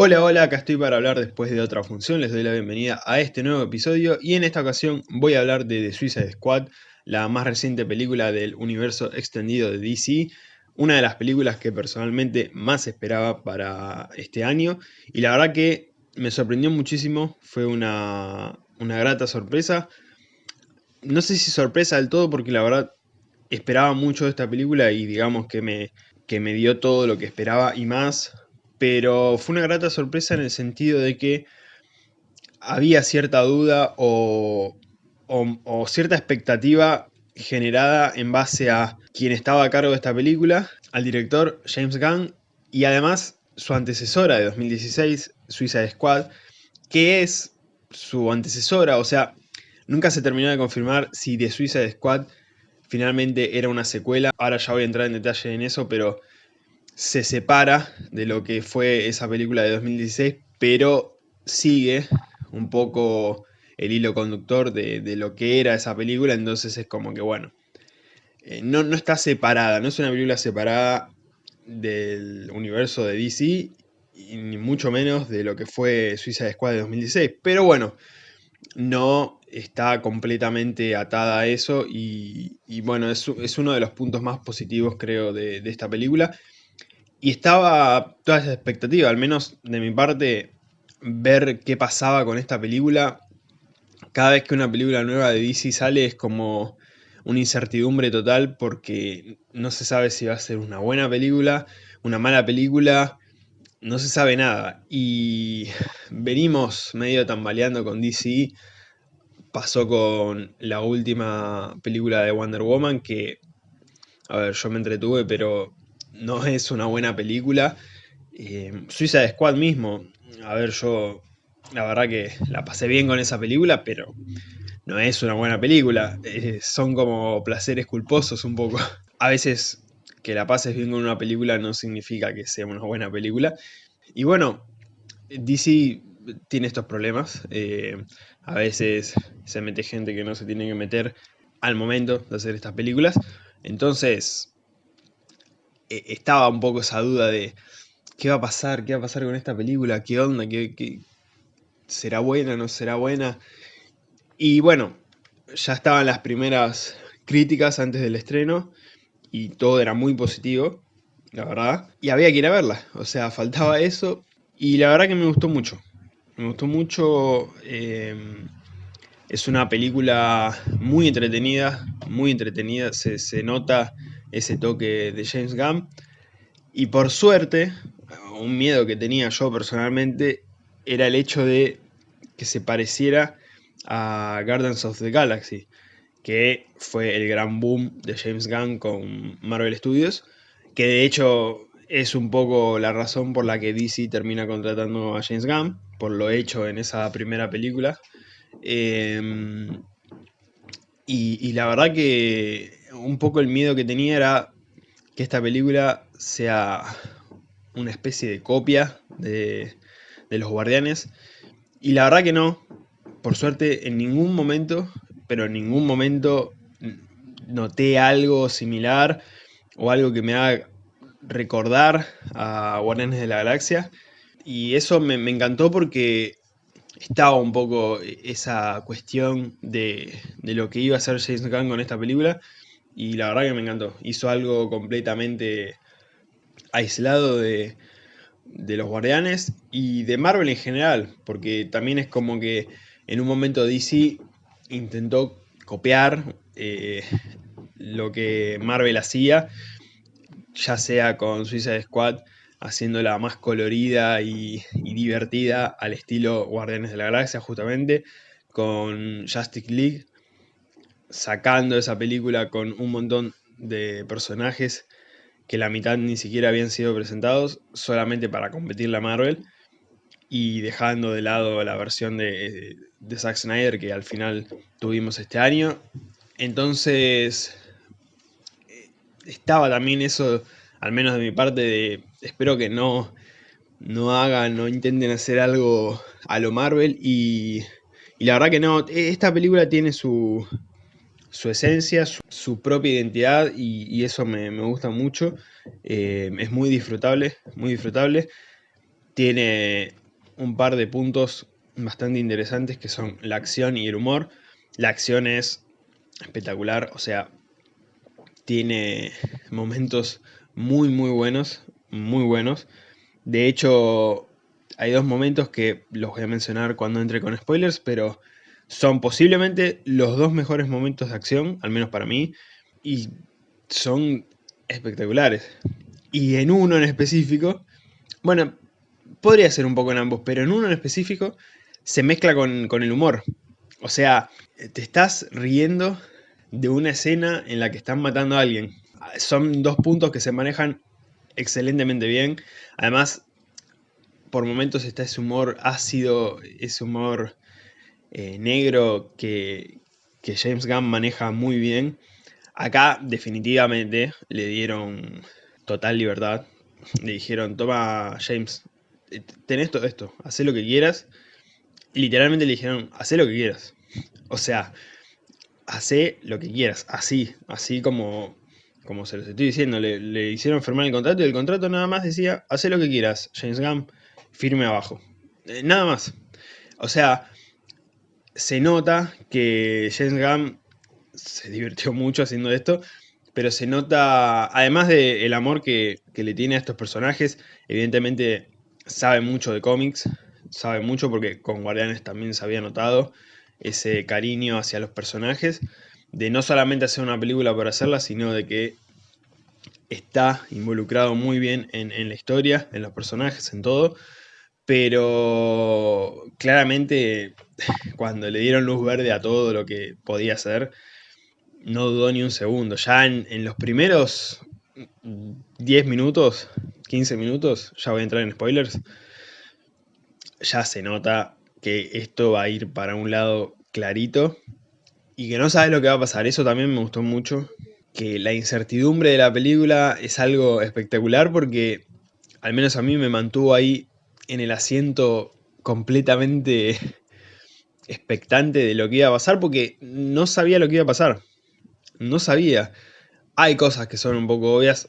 Hola, hola, acá estoy para hablar después de otra función, les doy la bienvenida a este nuevo episodio y en esta ocasión voy a hablar de The Suicide Squad, la más reciente película del universo extendido de DC, una de las películas que personalmente más esperaba para este año. Y la verdad que me sorprendió muchísimo, fue una, una grata sorpresa, no sé si sorpresa del todo porque la verdad esperaba mucho de esta película y digamos que me, que me dio todo lo que esperaba y más, pero fue una grata sorpresa en el sentido de que había cierta duda o, cierta expectativa generada en base a quien estaba a cargo de esta película, al director James Gunn, y además su antecesora de 2016, Suicide Squad, que es su antecesora, o sea, nunca se terminó de confirmar si The Suicide Squad finalmente era una secuela, ahora ya voy a entrar en detalle en eso, pero se separa de lo que fue esa película de 2016, pero sigue un poco el hilo conductor de, lo que era esa película, entonces es como que bueno, eh, no, no está separada, no es una película separada del universo de DC, y ni mucho menos de lo que fue Suicide Squad de 2016, pero bueno, no está completamente atada a eso y, bueno, es, uno de los puntos más positivos creo de, de esta película y estaba toda esa expectativa, al menos de mi parte, ver qué pasaba con esta película. Cada vez que una película nueva de DC sale es como una incertidumbre total porque no se sabe si va a ser una buena película, una mala película, no se sabe nada. Y venimos medio tambaleando con DC, pasó con la última película de Wonder Woman que, a ver, yo me entretuve, pero no es una buena película. Eh, Suiza Squad mismo, a ver, yo la verdad que la pasé bien con esa película, pero no es una buena película. Eh, son como placeres culposos un poco. A veces que la pases bien con una película no significa que sea una buena película. Y bueno, DC tiene estos problemas. Eh, a veces se mete gente que no se tiene que meter al momento de hacer estas películas. Entonces, estaba un poco esa duda de qué va a pasar, qué va a pasar con esta película, qué onda, qué, será buena, no será buena. Y bueno, ya estaban las primeras críticas antes del estreno y todo era muy positivo, la verdad. Y había que ir a verla, o sea, faltaba eso y la verdad que me gustó mucho. Me gustó mucho, em, es una película muy entretenida, muy entretenida, se, se nota ese toque de James Gunn. Y por suerte, un miedo que tenía yo personalmente era el hecho de que se pareciera a Guardians of the Galaxy, que fue el gran boom de James Gunn con Marvel Studios, que de hecho es un poco la razón por la que DC termina contratando a James Gunn, por lo hecho en esa primera película. Em, y, la verdad que un poco el miedo que tenía era que esta película sea una especie de copia de, Los Guardianes. Y la verdad que no. Por suerte, en ningún momento, pero en ningún momento noté algo similar o algo que me haga recordar a Guardianes de la Galaxia. Y eso me, me encantó porque estaba un poco esa cuestión de, de, lo que iba a hacer James Gunn con esta película y la verdad que me encantó. Hizo algo completamente aislado de, los guardianes y de Marvel en general, porque también es como que en un momento DC intentó copiar eh, lo que Marvel hacía, ya sea con Suicide Squad haciéndola más colorida y, y, divertida al estilo Guardianes de la Galaxia justamente, con Justice League sacando esa película con un montón de personajes que la mitad ni siquiera habían sido presentados solamente para competir la Marvel y dejando de lado la versión de, de Zack Snyder que al final tuvimos este año. Entonces estaba también eso, al menos de mi parte, de espero que no, no hagan, no intenten hacer algo a lo Marvel y, y la verdad que no, esta película tiene su, su esencia, su, propia identidad y, eso me, gusta mucho. Eh, es muy disfrutable, muy disfrutable. tiene un par de puntos bastante interesantes que son la acción y el humor. La acción es espectacular, o sea, tiene momentos muy muy buenos, muy buenos. De hecho, hay dos momentos que los voy a mencionar cuando entre con spoilers, pero son posiblemente los dos mejores momentos de acción, al menos para mí, y son espectaculares. Y en uno en específico, bueno, podría ser un poco en ambos, pero en uno en específico se mezcla con, con el humor. O sea, te estás riendo de una escena en la que están matando a alguien. Son dos puntos que se manejan excelentemente bien. Además, por momentos está ese humor ácido, ese humor eh, negro que, que James Gunn maneja muy bien. Acá definitivamente le dieron total libertad. Le dijeron, toma James, eh, tenés todo esto, haz lo que quieras. Literalmente le dijeron, haz lo que quieras. O sea, hace lo que quieras, así, así como, como se los estoy diciendo, le, hicieron firmar el contrato y el contrato nada más decía, hace lo que quieras, James Gunn, firme abajo. Eh, nada más. O sea, se nota que James Gunn se divirtió mucho haciendo esto, pero se nota, además del amor que, que le tiene a estos personajes, evidentemente sabe mucho de cómics, sabe mucho porque con Guardianes también se había notado, ese cariño hacia los personajes, de no solamente hacer una película por hacerla, sino de que está involucrado muy bien en, la historia, en los personajes, en todo, pero claramente cuando le dieron luz verde a todo lo que podía hacer, no dudó ni un segundo. Ya en, en, los primeros 10 minutos, 15 minutos, ya voy a entrar en spoilers, ya se nota que esto va a ir para un lado clarito y que no sabes lo que va a pasar. Eso también me gustó mucho. Que la incertidumbre de la película es algo espectacular porque al menos a mí me mantuvo ahí en el asiento completamente expectante de lo que iba a pasar porque no sabía lo que iba a pasar. No sabía. Hay cosas que son un poco obvias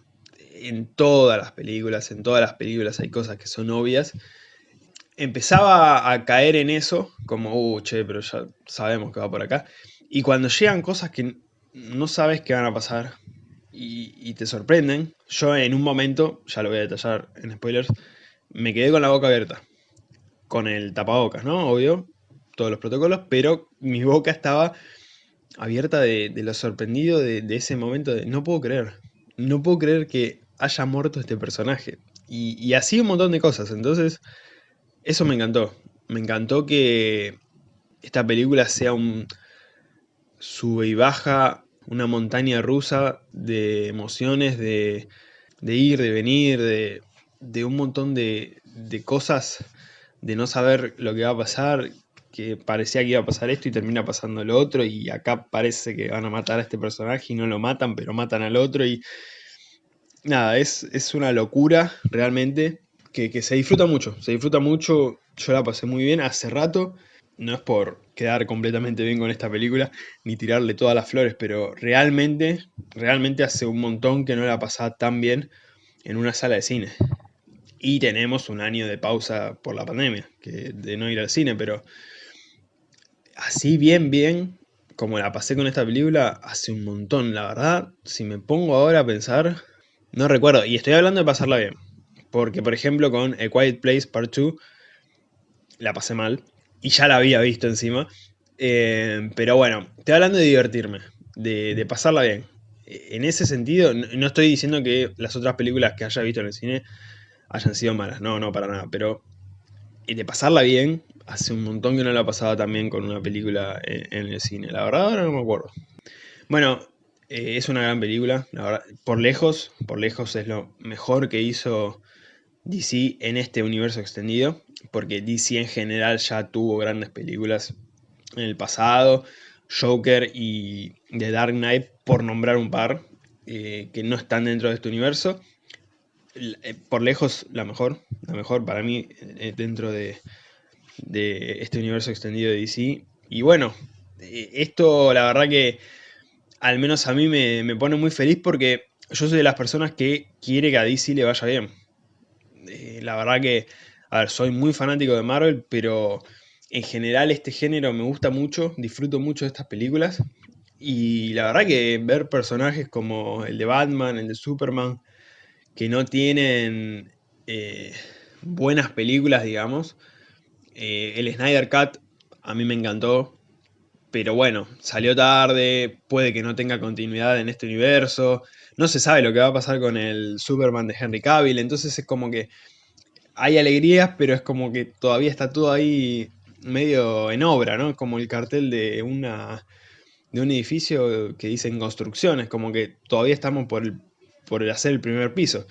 en todas las películas, en todas las películas hay cosas que son obvias empezaba a caer en eso, como, uh, che, pero ya sabemos que va por acá. Y cuando llegan cosas que no sabes qué van a pasar y, te sorprenden, yo en un momento, ya lo voy a detallar en spoilers, me quedé con la boca abierta. Con el tapabocas, ¿no? Obvio, todos los protocolos, pero mi boca estaba abierta de, lo sorprendido de, ese momento de no puedo creer, no puedo creer que haya muerto este personaje. Y, y así un montón de cosas, entonces eso me encantó. Me encantó que esta película sea un sube y baja, una montaña rusa de emociones, de, ir, de venir, de, un montón de, de, cosas, de no saber lo que va a pasar, que parecía que iba a pasar esto y termina pasando lo otro, y acá parece que van a matar a este personaje y no lo matan, pero matan al otro, y nada, es, es una locura realmente que, se disfruta mucho, se disfruta mucho, yo la pasé muy bien hace rato, no es por quedar completamente bien con esta película, ni tirarle todas las flores, pero realmente, realmente hace un montón que no la pasaba tan bien en una sala de cine. Y tenemos un año de pausa por la pandemia, de no ir al cine, pero así bien, bien, como la pasé con esta película, hace un montón, la verdad, si me pongo ahora a pensar, no recuerdo, y estoy hablando de pasarla bien, porque, por ejemplo, con A Quiet Place Part 2 la pasé mal. Y ya la había visto encima. Eh, pero bueno, estoy hablando de divertirme, de, pasarla bien. En ese sentido, no estoy diciendo que las otras películas que haya visto en el cine hayan sido malas. No, no, para nada. Pero de pasarla bien, hace un montón que no la pasaba también con una película en, el cine. La verdad, ahora no me acuerdo. Bueno, eh, es una gran película. La verdad, por lejos, por lejos es lo mejor que hizo DC en este universo extendido, porque DC en general ya tuvo grandes películas en el pasado, Joker y The Dark Knight, por nombrar un par, eh, que no están dentro de este universo. Eh, por lejos, la mejor, la mejor para mí eh, dentro de, este universo extendido de DC. Y bueno, esto la verdad que al menos a mí me, pone muy feliz porque yo soy de las personas que quiere que a DC le vaya bien. Eh, la verdad que A ver, soy muy fanático de Marvel, pero en general este género me gusta mucho, disfruto mucho de estas películas. Y la verdad que ver personajes como el de Batman, el de Superman, que no tienen eh, buenas películas, digamos. Eh, el Snyder Cut a mí me encantó, pero bueno, salió tarde, puede que no tenga continuidad en este universo, no se sabe lo que va a pasar con el Superman de Henry Cavill, entonces es como que hay alegrías, pero es como que todavía está todo ahí medio en obra, ¿no? Como el cartel de una de un edificio que dice en construcción, es como que todavía estamos por, el, por hacer el primer piso.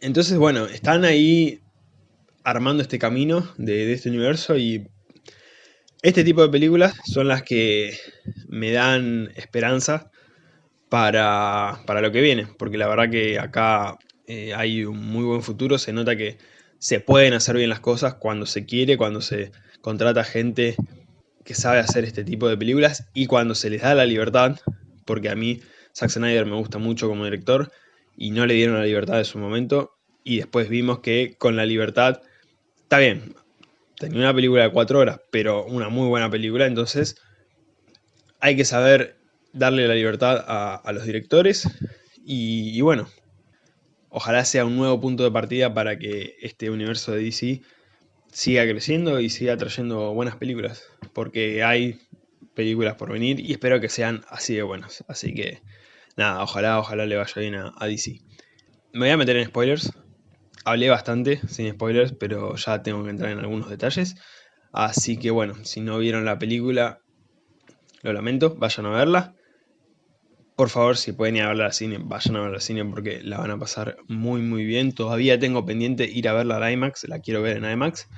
Entonces, bueno, están ahí armando este camino de, este universo y este tipo de películas son las que me dan esperanza para, para lo que viene, porque la verdad que acá eh, hay un muy buen futuro, se nota que se pueden hacer bien las cosas cuando se quiere, cuando se contrata gente que sabe hacer este tipo de películas y cuando se les da la libertad, porque a mí Zack Snyder me gusta mucho como director y no le dieron la libertad de su momento y después vimos que con la libertad, está bien, tenía una película de cuatro horas, pero una muy buena película, entonces hay que saber darle la libertad a, los directores y, y bueno, ojalá sea un nuevo punto de partida para que este universo de DC siga creciendo y siga trayendo buenas películas, porque hay películas por venir y espero que sean así de buenas. Así que nada, ojalá, ojalá le vaya bien a, DC. Me voy a meter en spoilers. Hablé bastante sin spoilers, pero ya tengo que entrar en algunos detalles. Así que bueno, si no vieron la película, lo lamento, vayan a verla. Por favor, si pueden ir a verla al cine, vayan a verla al cine porque la van a pasar muy muy bien. Todavía tengo pendiente ir a verla al IMAX, la quiero ver en IMAX.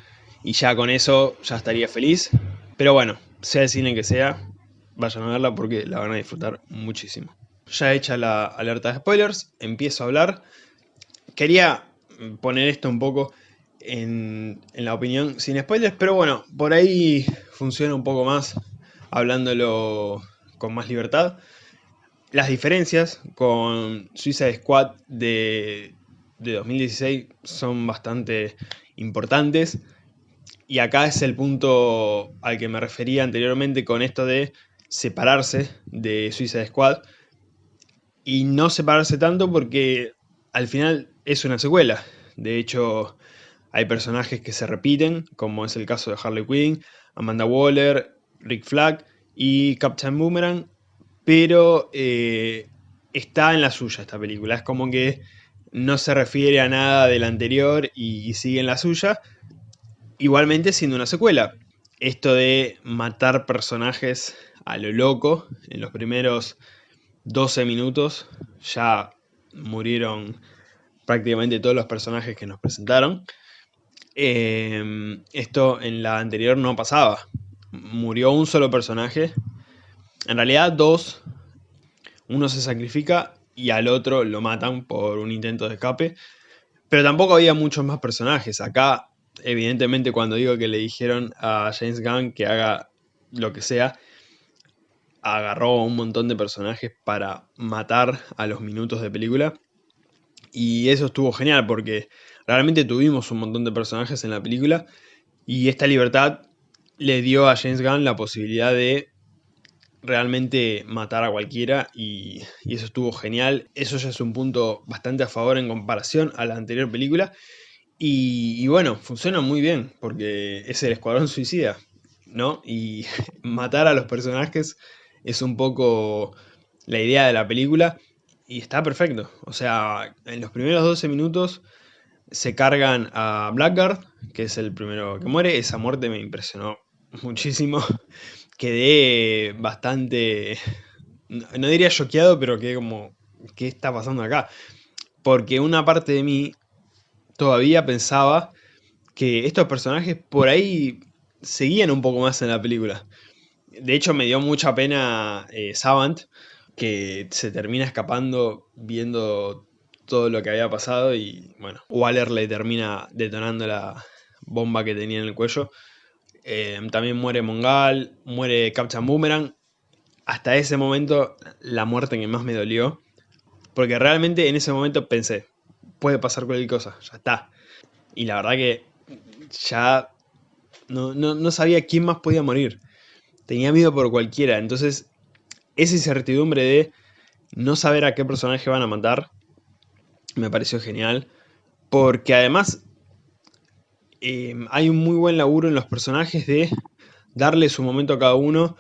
Y ya con eso ya estaría feliz. Pero bueno, sea el cine que sea, vayan a verla porque la van a disfrutar muchísimo. Ya hecha la alerta de spoilers, empiezo a hablar. Quería poner esto un poco en, en la opinión sin spoilers, pero bueno, por ahí funciona un poco más hablándolo con más libertad. Las diferencias con Suicide Squad de, 2016 son bastante importantes. Y acá es el punto al que me refería anteriormente con esto de separarse de Suicide Squad. Y no separarse tanto porque al final es una secuela. De hecho, hay personajes que se repiten, como es el caso de Harley Quinn, Amanda Waller, Rick Flag y Captain Boomerang, pero eh, está en la suya esta película. Es como que no se refiere a nada del anterior y, sigue en la suya. Igualmente siendo una secuela. Esto de matar personajes a lo loco, en los primeros 12 minutos ya murieron prácticamente todos los personajes que nos presentaron. Eh, esto en la anterior no pasaba. Murió un solo personaje en realidad dos, uno se sacrifica y al otro lo matan por un intento de escape. Pero tampoco había muchos más personajes. Acá, evidentemente, cuando digo que le dijeron a James Gunn que haga lo que sea, agarró un montón de personajes para matar a los minutos de película. Y eso estuvo genial porque realmente tuvimos un montón de personajes en la película. Y esta libertad le dio a James Gunn la posibilidad de realmente matar a cualquiera y, eso estuvo genial. Eso ya es un punto bastante a favor en comparación a la anterior película. Y, bueno, funciona muy bien porque es el escuadrón suicida, ¿no? Y matar a los personajes es un poco la idea de la película y está perfecto. O sea, en los primeros 12 minutos se cargan a Blackguard, que es el primero que muere. Esa muerte me impresionó muchísimo quedé bastante, no diría choqueado, pero quedé como, ¿qué está pasando acá? Porque una parte de mí todavía pensaba que estos personajes por ahí seguían un poco más en la película. De hecho me dio mucha pena eh, Savant, que se termina escapando viendo todo lo que había pasado y bueno, Waller le termina detonando la bomba que tenía en el cuello. Eh, también muere Mongal, muere Captain Boomerang. Hasta ese momento, la muerte que más me dolió. Porque realmente en ese momento pensé, puede pasar cualquier cosa, ya está. Y la verdad que ya no, no, sabía quién más podía morir. Tenía miedo por cualquiera. Entonces, esa incertidumbre de no saber a qué personaje van a matar me pareció genial. Porque además em, hay un muy buen laburo en los personajes de darle su momento a cada uno,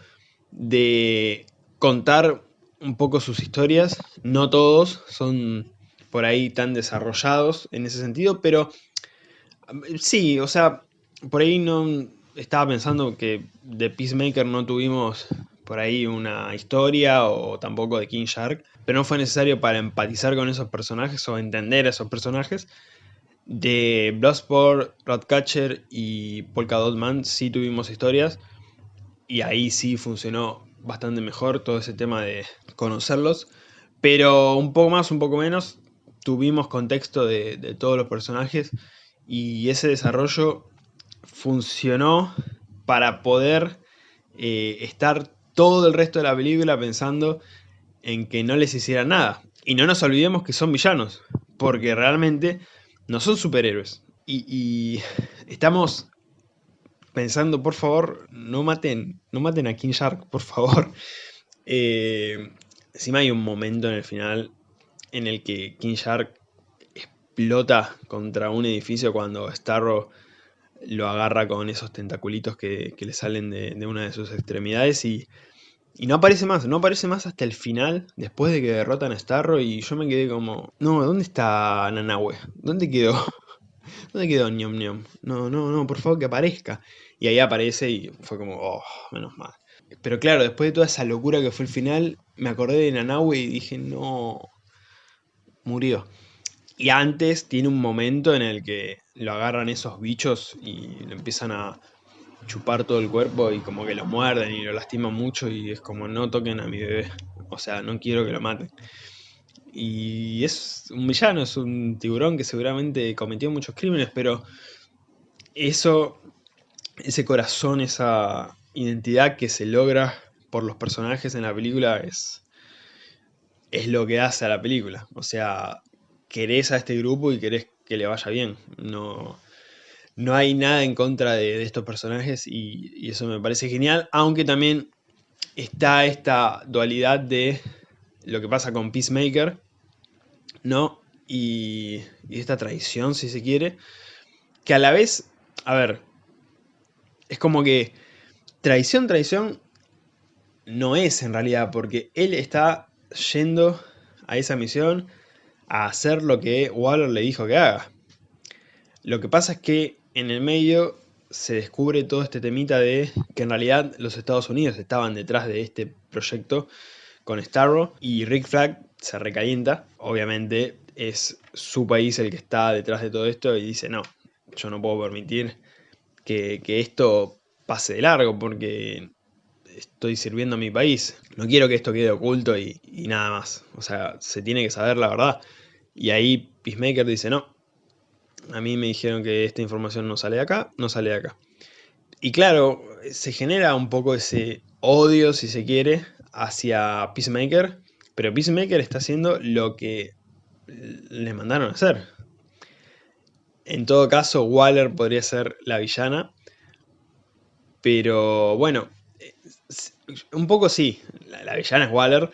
de contar un poco sus historias. No todos son por ahí tan desarrollados en ese sentido, pero sí, o sea, por ahí no estaba pensando que de Peacemaker no tuvimos por ahí una historia o tampoco de King Shark, pero no fue necesario para empatizar con esos personajes o entender esos personajes. De Bloodsport, Ratcatcher y Polka Dot Man sí tuvimos historias y ahí sí funcionó bastante mejor todo ese tema de conocerlos, pero un poco más, un poco menos, tuvimos contexto de, todos los personajes y ese desarrollo funcionó para poder eh, estar todo el resto de la película pensando en que no les hiciera nada. Y no nos olvidemos que son villanos, porque realmente no son superhéroes. Y, estamos pensando, por favor, no maten, no maten a King Shark, por favor. Eh, encima hay un momento en el final en el que King Shark explota contra un edificio cuando Starro lo agarra con esos tentaculitos que, le salen de, una de sus extremidades y, no aparece más, no aparece más hasta el final, después de que derrotan a Starro y yo me quedé como, no, ¿dónde está Nanahue? ¿Dónde quedó? ¿Dónde quedó Ñom Ñom? No, no, no, por favor que aparezca. Y ahí aparece y fue como, oh, menos mal. Pero claro, después de toda esa locura que fue el final, me acordé de Nanahue y dije, no, murió. Y antes tiene un momento en el que lo agarran esos bichos y le empiezan a chupar todo el cuerpo y como que lo muerden y lo lastiman mucho y es como no toquen a mi bebé. O sea, no quiero que lo maten. Y es un villano, es un tiburón que seguramente cometió muchos crímenes, pero eso, ese corazón, esa identidad que se logra por los personajes en la película es, es lo que hace a la película. O sea, querés a este grupo y querés que le vaya bien. No, no hay nada en contra de, estos personajes y, eso me parece genial. Aunque también está esta dualidad de lo que pasa con Peacemaker, ¿no? Y, y esta traición, si se quiere. Que a la vez, a ver, es como que traición, traición no es en realidad, porque él está yendo a esa misión a hacer lo que Waller le dijo que haga. Lo que pasa es que en el medio se descubre todo este temita de que en realidad los Estados Unidos estaban detrás de este proyecto con Starro y Rick Flag se recalienta. Obviamente es su país el que está detrás de todo esto y dice no, yo no puedo permitir que, que esto pase de largo porque estoy sirviendo a mi país. No quiero que esto quede oculto y, nada más. O sea, se tiene que saber la verdad. Y ahí Peacemaker dice, no, a mí me dijeron que esta información no sale de acá, no sale de acá. Y claro, se genera un poco ese odio, si se quiere, hacia Peacemaker, pero Peacemaker está haciendo lo que le mandaron a hacer. En todo caso, Waller podría ser la villana, pero bueno, un poco sí, la, villana es Waller.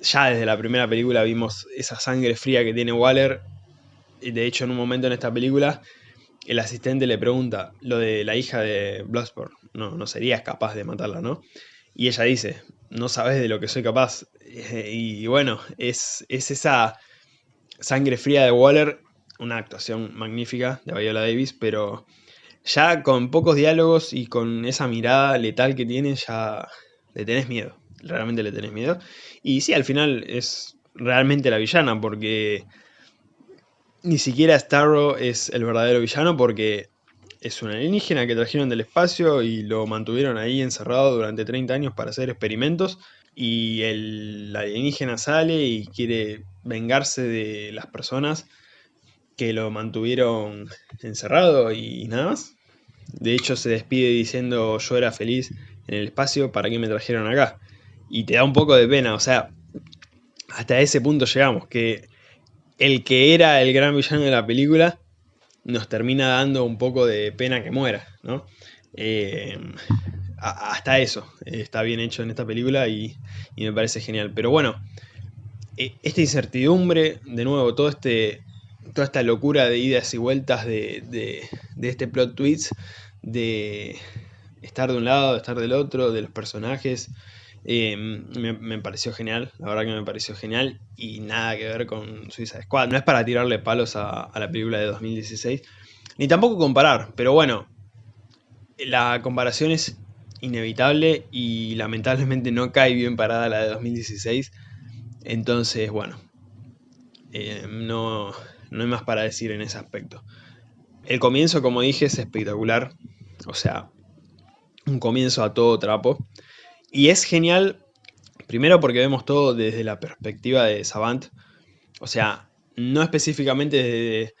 Ya desde la primera película vimos esa sangre fría que tiene Waller. Y de hecho, en un momento en esta película, el asistente le pregunta lo de la hija de Bloodsport. No, no serías capaz de matarla, ¿no? Y ella dice, no sabes de lo que soy capaz. Y bueno, es, es esa sangre fría de Waller, una actuación magnífica de Viola Davis, pero ya con pocos diálogos y con esa mirada letal que tiene, ya le tenés miedo, realmente le tenés miedo. Y sí, al final es realmente la villana, porque ni siquiera Starro es el verdadero villano, porque es un alienígena que trajeron del espacio y lo mantuvieron ahí encerrado durante 30 años para hacer experimentos. Y el alienígena sale y quiere vengarse de las personas que lo mantuvieron encerrado y nada más. De hecho se despide diciendo yo era feliz en el espacio, ¿para qué me trajeron acá? Y te da un poco de pena, o sea, hasta ese punto llegamos, que el que era el gran villano de la película nos termina dando un poco de pena que muera, ¿no? Eh, hasta eso está bien hecho en esta película y, me parece genial. Pero bueno, e, esta incertidumbre, de nuevo, todo este, toda esta locura de idas y vueltas de, de este plot twist, de estar de un lado, de estar del otro, de los personajes, eh, me, pareció genial, la verdad que me pareció genial y nada que ver con Suiza Squad. No es para tirarle palos a, la película de 2016, ni tampoco comparar, pero bueno, la comparación es inevitable y lamentablemente no cae bien parada la de 2016. Entonces, bueno, eh, no, no hay más para decir en ese aspecto. El comienzo, como dije, es espectacular. O sea, un comienzo a todo trapo. Y es genial, primero porque vemos todo desde la perspectiva de Savant. O sea, no específicamente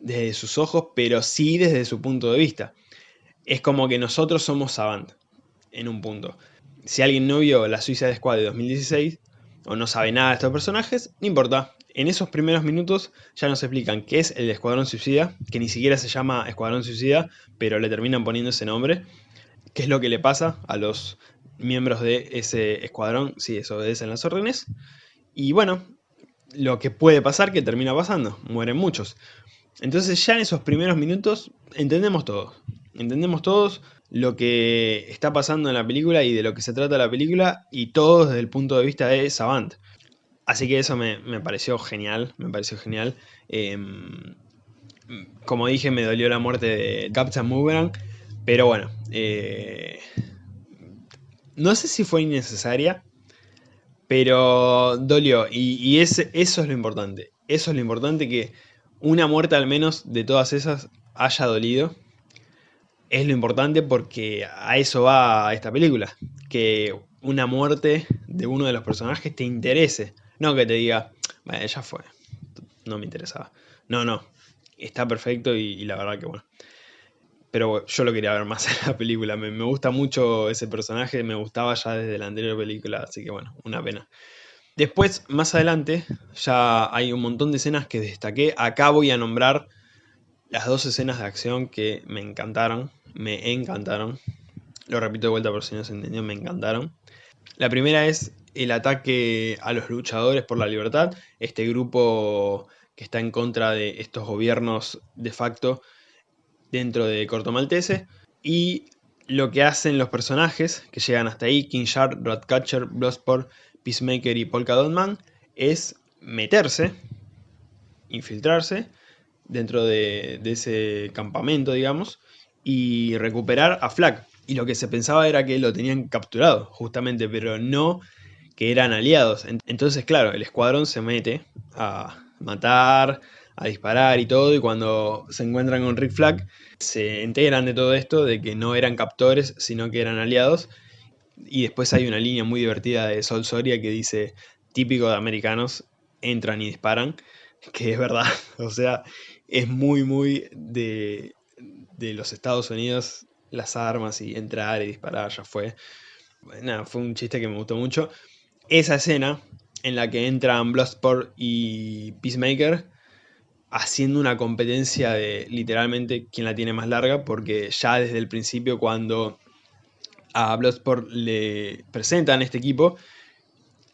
desde, sus ojos, pero sí desde su punto de vista. Es como que nosotros somos Savant, en un punto. Si alguien no vio la Suiza de Squad de 2016, o no sabe nada de estos personajes, no importa. En esos primeros minutos ya nos explican qué es el Escuadrón Suicida, que ni siquiera se llama Escuadrón Suicida, pero le terminan poniendo ese nombre. Qué es lo que le pasa a los miembros de ese escuadrón si desobedecen las órdenes. Y bueno, lo que puede pasar, que termina pasando, mueren muchos. Entonces ya en esos primeros minutos entendemos todo. Entendemos todos lo que está pasando en la película y de lo que se trata la película y todo desde el punto de vista de Savant. Así que eso me, pareció genial, me pareció genial. Em, como dije, me dolió la muerte de Captain Boomerang, pero bueno, eh, no sé si fue innecesaria, pero dolió. Y, eso es lo importante. Eso es lo importante, que una muerte al menos de todas esas haya dolido. Es lo importante porque a eso va esta película. Que una muerte de uno de los personajes te interese. No que te diga, bueno, ya fue. No me interesaba. No, no. Está perfecto y la verdad que bueno pero yo lo quería ver más en la película. Me, gusta mucho ese personaje, me gustaba ya desde la anterior película, así que bueno, una pena. Después, más adelante, ya hay un montón de escenas que destaqué. Acá voy a nombrar las dos escenas de acción que me encantaron, me encantaron. Lo repito de vuelta por si no se entendió, me encantaron. La primera es el ataque a los luchadores por la libertad, este grupo que está en contra de estos gobiernos de facto dentro de Corto Maltese. Y lo que hacen los personajes que llegan hasta ahí, King Shark, Ratcatcher, Bloodsport, Peacemaker y Polka Dot Man, es meterse, infiltrarse dentro de, ese campamento, digamos, y recuperar a Flag. Y lo que se pensaba era que lo tenían capturado, justamente, pero no que eran aliados. Entonces, claro, el escuadrón se mete a matar, a disparar y todo, y cuando se encuentran con Rick Flag, se enteran de todo esto, de que no eran captores, sino que eran aliados, y después hay una línea muy divertida de Sol Soria que dice, típico de americanos, entran y disparan, que es verdad, o sea, es muy, muy de, de los Estados Unidos, las armas y entrar y disparar, ya fue. Nada, fue un chiste que me gustó mucho. Esa escena en la que entran Bloodsport y Peacemaker haciendo una competencia de literalmente quién la tiene más larga, porque ya desde el principio cuando a Bloodsport le presentan este equipo,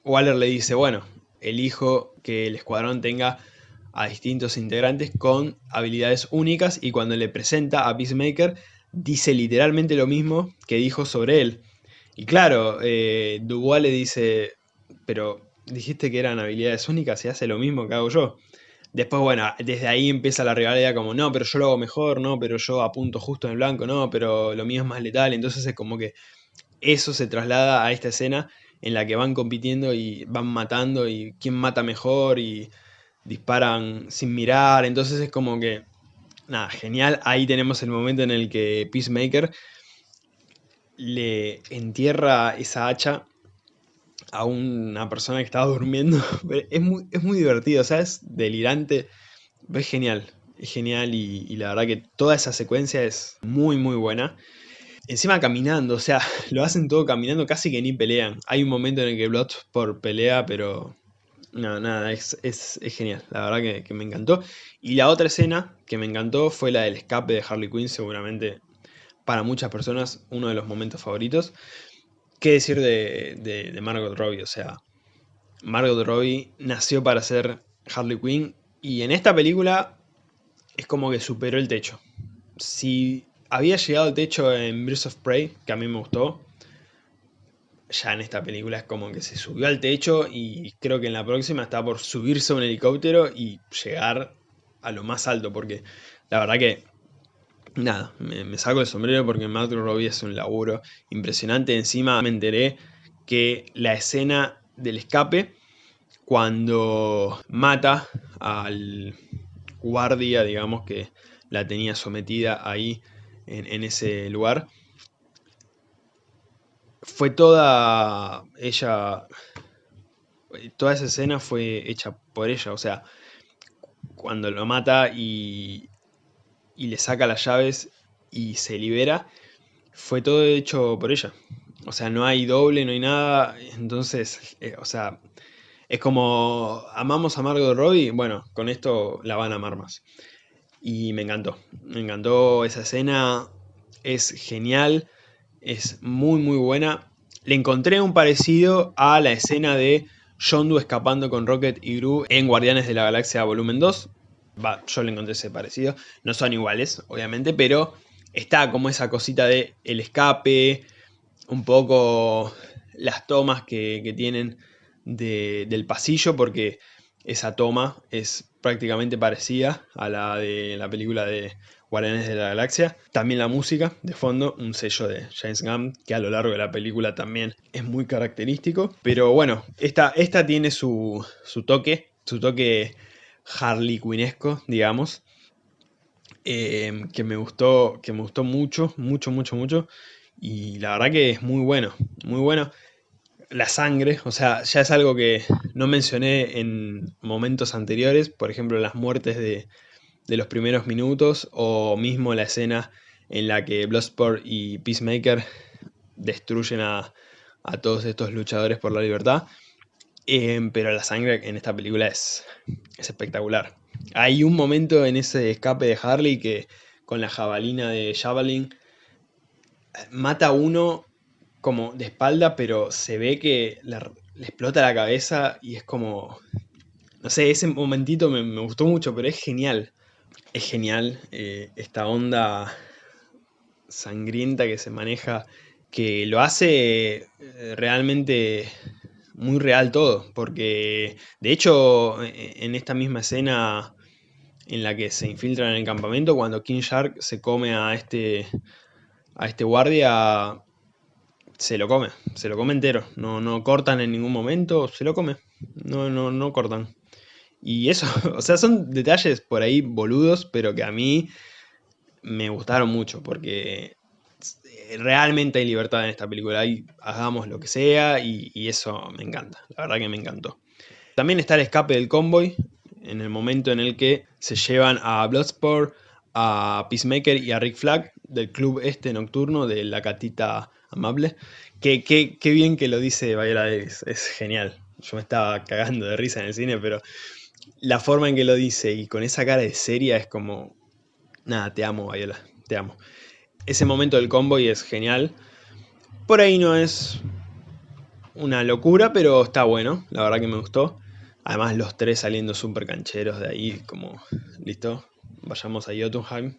Waller le dice, bueno, elijo que el escuadrón tenga a distintos integrantes con habilidades únicas y cuando le presenta a Peacemaker dice literalmente lo mismo que dijo sobre él. Y claro, eh, Dubois le dice, pero dijiste que eran habilidades únicas y hace lo mismo que hago yo. Después, bueno, desde ahí empieza la rivalidad como, no, pero yo lo hago mejor, no, pero yo apunto justo en el blanco, no, pero lo mío es más letal. Entonces es como que eso se traslada a esta escena en la que van compitiendo y van matando y quién mata mejor y disparan sin mirar. Entonces es como que, nada, genial. Ahí tenemos el momento en el que Peacemaker le entierra esa hacha a una persona que estaba durmiendo. Es muy, es muy divertido, o sea, es delirante. Es genial, es genial y, la verdad que toda esa secuencia es muy muy buena. Encima caminando, o sea, lo hacen todo caminando, casi que ni pelean. Hay un momento en el que por pelea, pero No, nada, es, es, genial, la verdad que, me encantó. Y la otra escena que me encantó fue la del escape de Harley Quinn, seguramente para muchas personas uno de los momentos favoritos. ¿Qué decir de, de, Margot Robbie? O sea, Margot Robbie nació para ser Harley Quinn y en esta película es como que superó el techo. Si había llegado al techo en Birds of Prey, que a mí me gustó, ya en esta película es como que se subió al techo y creo que en la próxima está por subirse a un helicóptero y llegar a lo más alto, porque la verdad que, nada, me, saco el sombrero porque Margot Robbie es un laburo impresionante. Encima me enteré que la escena del escape, cuando mata al guardia, digamos, que la tenía sometida ahí en ese lugar, fue toda ella, toda esa escena fue hecha por ella, o sea, cuando lo mata y, y le saca las llaves y se libera, fue todo hecho por ella. O sea, no hay doble, no hay nada, entonces, eh, o sea, es como, amamos a Margot Robbie, bueno, con esto la van a amar más. Y me encantó, me encantó esa escena, es genial, es muy muy buena. Le encontré un parecido a la escena de Yondu escapando con Rocket y Gru en Guardianes de la Galaxia Volumen 2. Yo le encontré ese parecido. No son iguales, obviamente, pero está como esa cosita de el escape, un poco las tomas que, tienen del pasillo, porque esa toma es prácticamente parecida a la de la película de Guardianes de la Galaxia. También la música de fondo, un sello de James Gunn, que a lo largo de la película también es muy característico. Pero bueno, esta, esta tiene su, toque, su toque Harley Quinnesco, digamos. Eh, que me gustó, que me gustó mucho, mucho, mucho, mucho. Y la verdad que es muy bueno, muy bueno. La sangre, o sea, ya es algo que no mencioné en momentos anteriores, por ejemplo, las muertes de, de los primeros minutos o mismo la escena en la que Bloodsport y Peacemaker destruyen a, todos estos luchadores por la libertad. Em, pero la sangre en esta película es, es espectacular. Hay un momento en ese escape de Harley que con la jabalina de Javelin mata a uno como de espalda, pero se ve que le, explota la cabeza y es como... No sé, ese momentito me, me gustó mucho, pero es genial es genial eh, esta onda sangrienta que se maneja, que lo hace eh, realmente muy real todo, porque de hecho e, en esta misma escena en la que se infiltran en el campamento, cuando King Shark se come a este, a este guardia, se lo come, se lo come entero, no, no cortan en ningún momento, se lo come, no, no, no cortan. Y eso, o sea, son detalles por ahí boludos, pero que a mí me gustaron mucho, porque realmente hay libertad en esta película, ahí hagamos lo que sea y, eso me encanta, la verdad que me encantó. También está el escape del convoy, en el momento en el que se llevan a Bloodsport, a Peacemaker y a Rick Flag del club este nocturno de la catita amable. Qué bien que lo dice Viola Davis, es genial. Yo me estaba cagando de risa en el cine, pero la forma en que lo dice y con esa cara de seria es como... Nada, te amo, Viola, te amo. Ese momento del convoy es genial. Por ahí no es una locura, pero está bueno. La verdad que me gustó. Además los tres saliendo súper cancheros de ahí, como... Listo, vayamos a Jotunheim.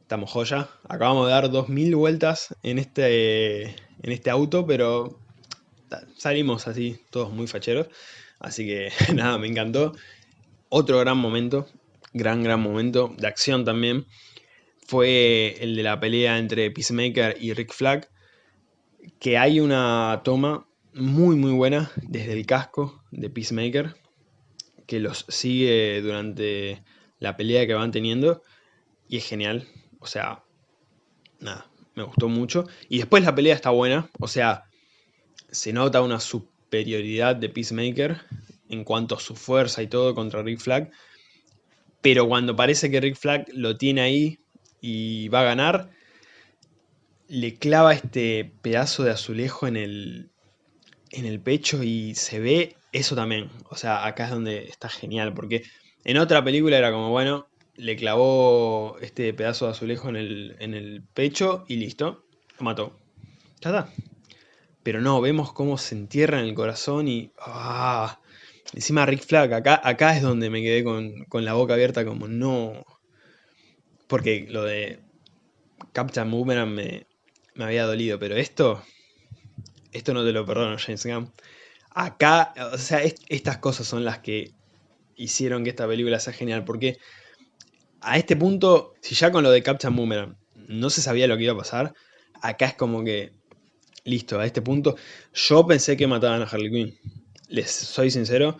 Estamos joya. Acabamos de dar 2000 vueltas en este, en este auto, pero salimos así, todos muy facheros. Así que nada, me encantó. Otro gran momento, gran, gran momento de acción también, fue el de la pelea entre Peacemaker y Rick Flag, que hay una toma muy, muy buena desde el casco de Peacemaker, que los sigue durante la pelea que van teniendo, y es genial. O sea, nada, me gustó mucho. Y después la pelea está buena, o sea, se nota una superioridad de Peacemaker en cuanto a su fuerza y todo contra Rick Flag. Pero cuando parece que Rick Flag lo tiene ahí y va a ganar, le clava este pedazo de azulejo en el, en el pecho y se ve eso también, o sea, acá es donde está genial, porque en otra película era como, bueno, le clavó este pedazo de azulejo en el, en el pecho y listo, lo mató. Ya está. Pero no, vemos cómo se entierra en el corazón y... ¡ah! Encima Rick Flag, acá, acá es donde me quedé con, con la boca abierta como no... Porque lo de Captain Boomerang me, me había dolido, pero esto... Esto no te lo perdono, James Gunn. Acá, o sea, estas cosas son las que hicieron que esta película sea genial, porque a este punto, si ya con lo de Captain Boomerang no se sabía lo que iba a pasar, acá es como que, listo, a este punto, yo pensé que mataban a Harley Quinn. Les soy sincero,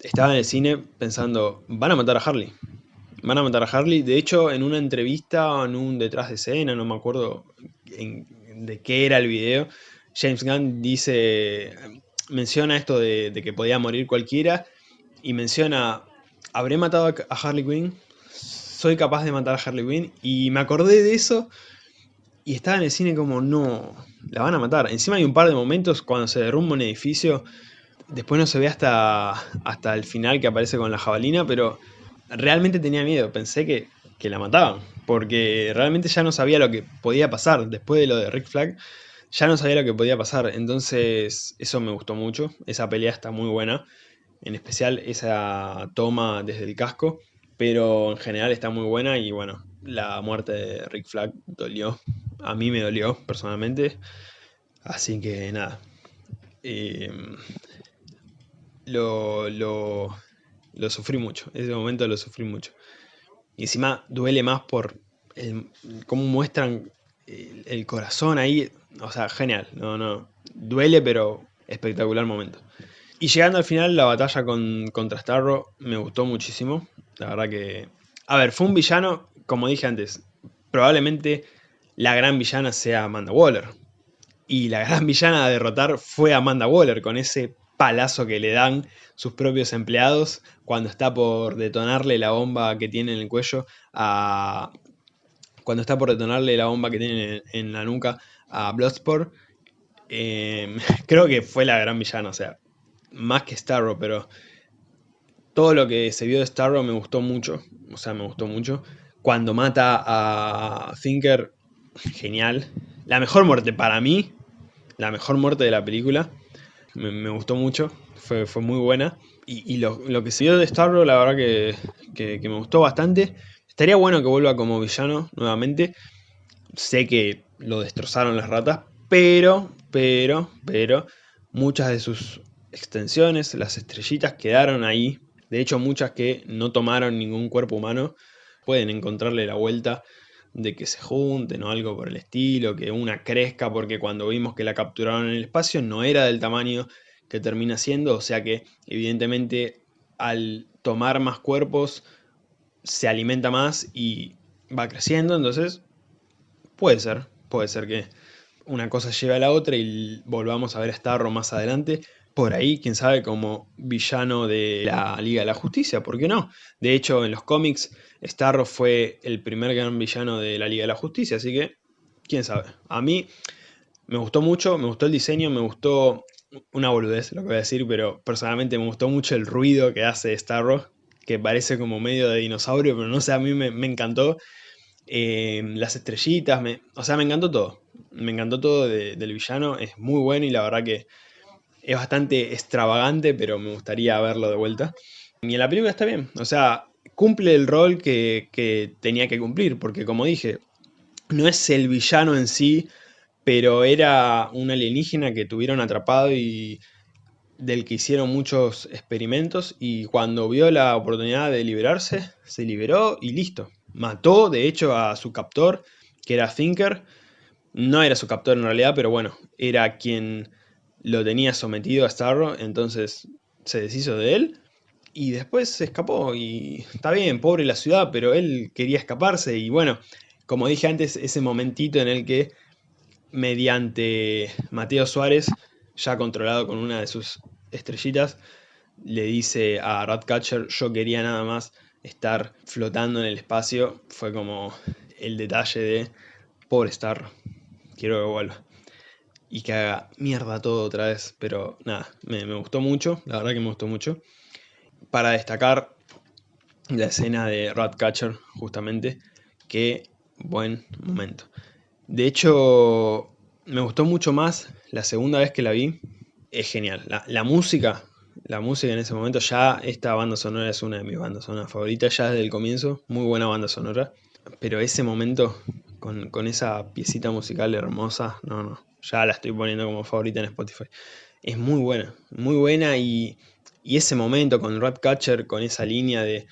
estaba en el cine pensando, van a matar a Harley. Van a matar a Harley. De hecho, en una entrevista, en un detrás de escena, no me acuerdo de qué era el video, James Gunn dice, menciona esto de, que podía morir cualquiera y menciona, ¿habré matado a Harley Quinn? Soy capaz de matar a Harley Quinn y me acordé de eso y estaba en el cine como, no, la van a matar. Encima hay un par de momentos cuando se derrumba un edificio, después no se ve hasta, hasta el final que aparece con la jabalina, pero realmente tenía miedo, pensé que, que la mataban, porque realmente ya no sabía lo que podía pasar. Después de lo de Rick Flag ya no sabía lo que podía pasar, entonces eso me gustó mucho, esa pelea está muy buena, en especial esa toma desde el casco, pero en general está muy buena y bueno, la muerte de Rick Flag dolió, a mí me dolió personalmente, así que nada, em, lo, lo, lo, sufrí mucho, ese momento lo sufrí mucho. Y encima duele más por cómo muestran el, corazón ahí, o sea, genial, no, no, duele pero espectacular momento. Y llegando al final, la batalla con, contra Starro me gustó muchísimo, la verdad que... A ver, fue un villano, como dije antes, probablemente la gran villana sea Amanda Waller. Y la gran villana a derrotar fue Amanda Waller, con ese palazo que le dan sus propios empleados cuando está por detonarle la bomba que tiene en el cuello a, cuando está por detonarle la bomba que tiene en, la nuca a Bloodsport. Em, creo que fue la gran villana, o sea, más que Starro, pero todo lo que se vio de Starro me gustó mucho, o sea, me gustó mucho. Cuando mata a Thinker, genial. La mejor muerte para mí, la mejor muerte de la película, me, gustó mucho, fue, fue, muy buena. Y, lo, que se vio de Starro, la verdad que me gustó bastante. Estaría bueno que vuelva como villano nuevamente. Sé que lo destrozaron las ratas, pero, pero, pero, muchas de sus extensiones, las estrellitas, quedaron ahí. De hecho, muchas que no tomaron ningún cuerpo humano, pueden encontrarle la vuelta de que se junten o algo por el estilo, que una crezca, porque cuando vimos que la capturaron en el espacio no era del tamaño que termina siendo, o sea que evidentemente al tomar más cuerpos se alimenta más y va creciendo, entonces puede ser, puede ser que una cosa lleve a la otra y volvamos a ver a Starro más adelante, por ahí, quién sabe, como villano de la Liga de la Justicia, ¿por qué no? De hecho, en los cómics, Starro fue el primer gran villano de la Liga de la Justicia, así que, quién sabe. A mí me gustó mucho, me gustó el diseño, me gustó una boludez lo que voy a decir, pero personalmente me gustó mucho el ruido que hace Starro, que parece como medio de dinosaurio, pero no sé, a mí me, encantó. Eh, las estrellitas, me, o sea, me encantó todo. Me encantó todo del villano, es muy bueno y la verdad que es bastante extravagante, pero me gustaría verlo de vuelta. Y en la película está bien, o sea, cumple el rol que, que tenía que cumplir, porque como dije, no es el villano en sí, pero era un alienígena que tuvieron atrapado y del que hicieron muchos experimentos y cuando vio la oportunidad de liberarse, se liberó y listo. Mató, de hecho, a su captor, que era Thinker. No era su captor en realidad, pero bueno, era quien lo tenía sometido a Starro, entonces se deshizo de él. Y después se escapó y está bien, pobre la ciudad, pero él quería escaparse y bueno, como dije antes, ese momentito en el que mediante Mateo Suárez ya controlado con una de sus estrellitas, le dice a Ratcatcher, yo quería nada más estar flotando en el espacio. Fue como el detalle de, pobre Star, quiero que vuelva. Y que haga mierda todo otra vez. Pero nada, me, me gustó mucho, la verdad que me gustó mucho. Para destacar la escena de Ratcatcher, justamente, qué buen momento. De hecho, me gustó mucho más la segunda vez que la vi. Es genial. La, música, la música en ese momento, ya esta banda sonora es una de mis bandas sonoras favoritas, ya desde el comienzo. Muy buena banda sonora. Pero ese momento, con, con esa piecita musical hermosa, no, no. Ya la estoy poniendo como favorita en Spotify. Es muy buena, muy buena y, y ese momento con Ratcatcher, con esa línea de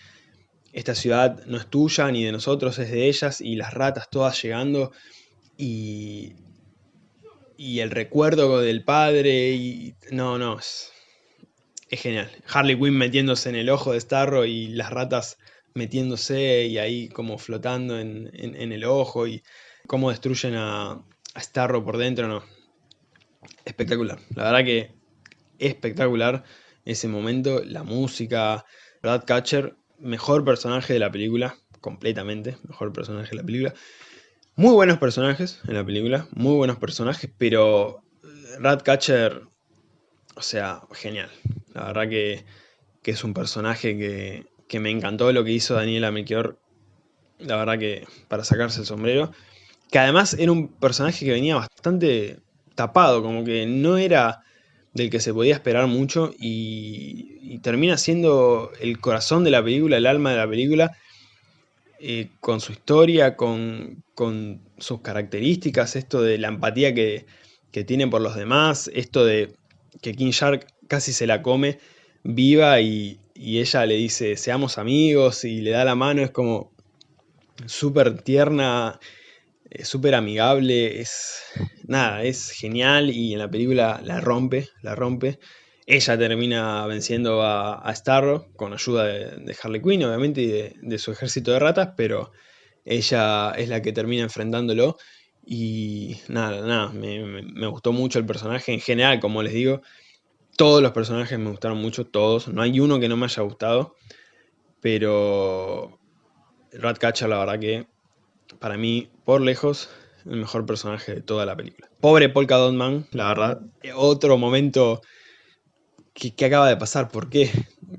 esta ciudad no es tuya ni de nosotros, es de ellas, y las ratas todas llegando, y, y el recuerdo del padre, y no, no, es, genial. Harley Quinn metiéndose en el ojo de Starro y las ratas metiéndose y ahí como flotando en, el ojo y cómo destruyen a Starro por dentro, no. Espectacular, la verdad que espectacular ese momento, la música, Ratcatcher mejor personaje de la película, completamente, mejor personaje de la película. Muy buenos personajes en la película, muy buenos personajes, pero Ratcatcher, o sea, genial. La verdad que, es un personaje que, que, me encantó lo que hizo Daniela Melchior. La verdad que para sacarse el sombrero. Que además era un personaje que venía bastante tapado, como que no era del que se podía esperar mucho y, termina siendo el corazón de la película, el alma de la película, eh, con su historia, con, sus características, esto de la empatía que, tiene por los demás, esto de que King Shark casi se la come viva y, y ella le dice seamos amigos y le da la mano, es como súper tierna es súper amigable, es nada, es genial y en la película la rompe, la rompe. Ella termina venciendo a, Starro con ayuda de, Harley Quinn, obviamente, y de, su ejército de ratas, pero ella es la que termina enfrentándolo. Y nada, nada, me, gustó mucho el personaje en general, como les digo. Todos los personajes me gustaron mucho, todos. No hay uno que no me haya gustado. Pero Ratcatcher, la verdad que para mí, por lejos, el mejor personaje de toda la película. Pobre Polka Dot Man, la verdad. Otro momento que, acaba de pasar, ¿por qué?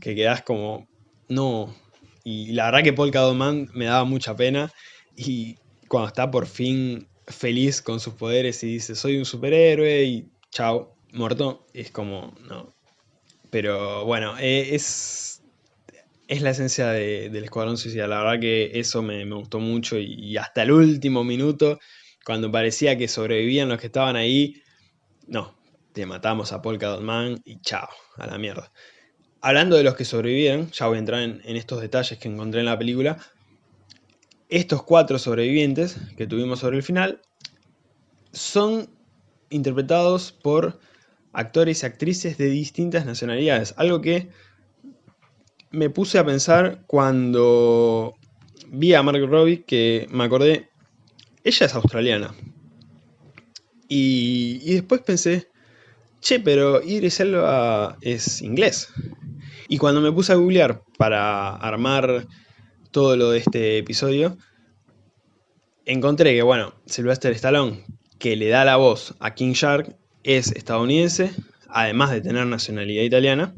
Que quedas como, no. Y la verdad que Polka Dot Man me daba mucha pena. Y cuando está por fin feliz con sus poderes y dice, soy un superhéroe y chao, muerto, es como, no. Pero bueno, eh, es es la esencia del Escuadrón Suicida. La verdad que eso me, gustó mucho y, hasta el último minuto, cuando parecía que sobrevivían los que estaban ahí, no, te matamos a Polka Dot Man y chao, a la mierda. Hablando de los que sobrevivieron, ya voy a entrar en, estos detalles que encontré en la película, estos cuatro sobrevivientes que tuvimos sobre el final son interpretados por actores y actrices de distintas nacionalidades, algo que me puse a pensar cuando vi a Margot Robbie que me acordé, ella es australiana. Y, después pensé, che, pero Idris Elba es inglés. Y cuando me puse a googlear para armar todo lo de este episodio, encontré que, bueno, Sylvester Stallone, que le da la voz a King Shark, es estadounidense, además de tener nacionalidad italiana,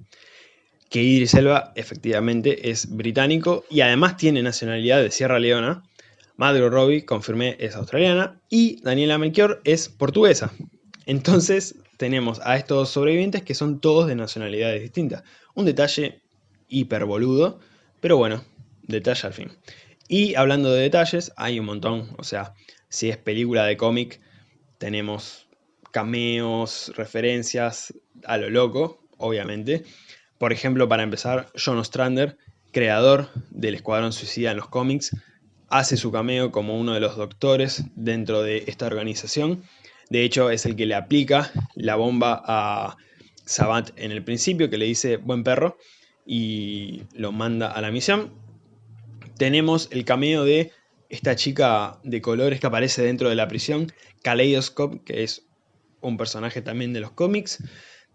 que Idris Elba efectivamente es británico y además tiene nacionalidad de Sierra Leona. Margot Robbie, confirmé, es australiana y Daniela Melchior es portuguesa. Entonces tenemos a estos sobrevivientes que son todos de nacionalidades distintas. Un detalle hiper boludo, pero bueno, detalle al fin. Y hablando de detalles, hay un montón. O sea, si es película de cómic, tenemos cameos, referencias a lo loco, obviamente. Por ejemplo, para empezar, John Ostrander, creador del Escuadrón Suicida en los cómics, hace su cameo como uno de los doctores dentro de esta organización. De hecho, es el que le aplica la bomba a Sabat en el principio, que le dice buen perro, y lo manda a la misión. Tenemos el cameo de esta chica de colores que aparece dentro de la prisión, Kaleidoscope, que es un personaje también de los cómics.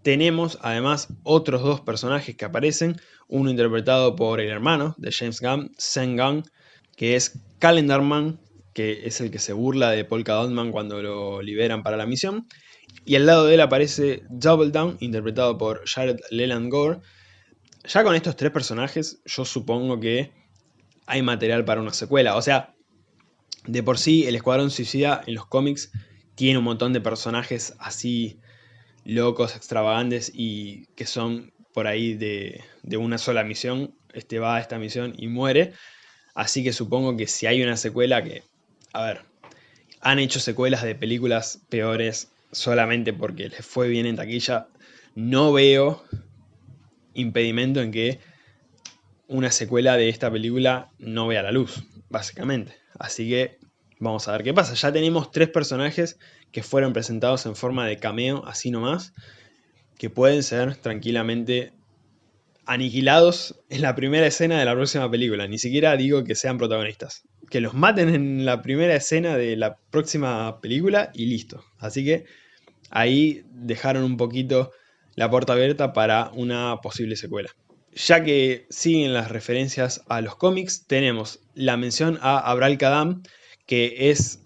Tenemos además otros dos personajes que aparecen, uno interpretado por el hermano de James Gunn, Sen Gunn, que es Calendarman, que es el que se burla de Polka Dotman cuando lo liberan para la misión, Y al lado de él aparece Double Down, interpretado por Jared Leland Gore. Ya con estos tres personajes, yo supongo que hay material para una secuela. O sea, de por sí, el Escuadrón Suicida en los cómics tiene un montón de personajes así locos, extravagantes y que son por ahí de, de una sola misión. Este va a esta misión y muere. Así que supongo que si hay una secuela que... A ver, han hecho secuelas de películas peores solamente porque les fue bien en taquilla. No veo impedimento en que una secuela de esta película no vea la luz, básicamente. Así que vamos a ver qué pasa. Ya tenemos tres personajes que fueron presentados en forma de cameo, así nomás, que pueden ser tranquilamente aniquilados en la primera escena de la próxima película. Ni siquiera digo que sean protagonistas. Que los maten en la primera escena de la próxima película y listo. Así que ahí dejaron un poquito la puerta abierta para una posible secuela. Ya que siguen las referencias a los cómics, tenemos la mención a Abral Kadam, que es